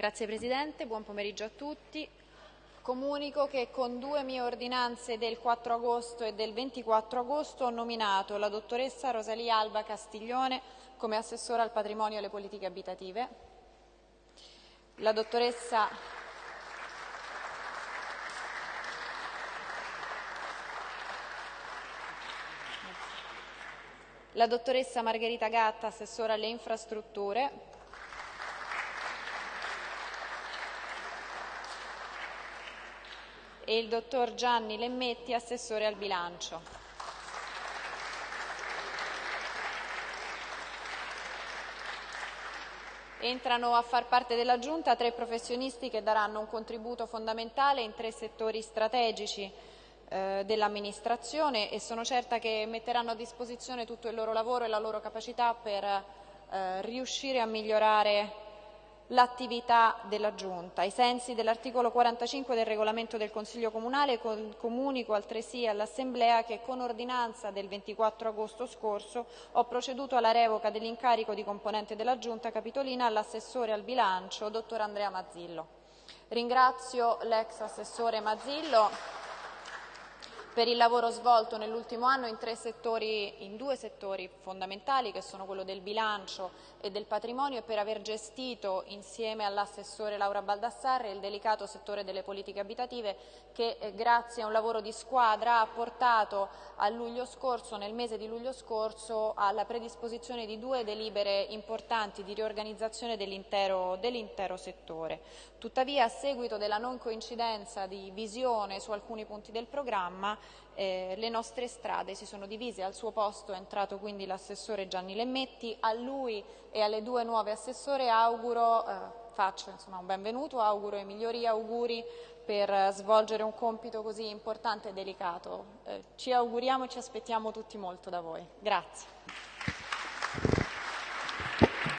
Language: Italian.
Grazie Presidente, buon pomeriggio a tutti. Comunico che con due mie ordinanze del 4 agosto e del 24 agosto ho nominato la dottoressa Rosalia Alba Castiglione come assessora al patrimonio e alle politiche abitative, la dottoressa la dottoressa Margherita Gatta, assessora alle infrastrutture, e il dottor Gianni Lemmetti, assessore al bilancio. Entrano a far parte della Giunta tre professionisti che daranno un contributo fondamentale in tre settori strategici eh, dell'amministrazione e sono certa che metteranno a disposizione tutto il loro lavoro e la loro capacità per eh, riuscire a migliorare l'attività della Giunta. Ai sensi dell'articolo 45 del regolamento del Consiglio Comunale comunico altresì all'Assemblea che con ordinanza del 24 agosto scorso ho proceduto alla revoca dell'incarico di componente della Giunta Capitolina all'assessore al bilancio, dottor Andrea Mazzillo. Ringrazio l'ex assessore Mazzillo per il lavoro svolto nell'ultimo anno in, settori, in, due settori fondamentali che sono quello del bilancio e del patrimonio e per aver gestito insieme all'assessore Laura Baldassarre il delicato settore delle politiche abitative che eh, grazie a un lavoro di squadra ha portato scorso, nel mese di luglio scorso alla predisposizione di due delibere importanti di riorganizzazione dell'intero dell settore. Tuttavia a seguito della non coincidenza di visione su alcuni punti del programma eh, le nostre strade si sono divise, al suo posto è entrato quindi l'assessore Gianni Lemmetti, a lui e alle due nuove assessore auguro, eh, faccio insomma, un benvenuto, auguro i migliori auguri per svolgere un compito così importante e delicato. Eh, ci auguriamo e ci aspettiamo tutti molto da voi. Grazie.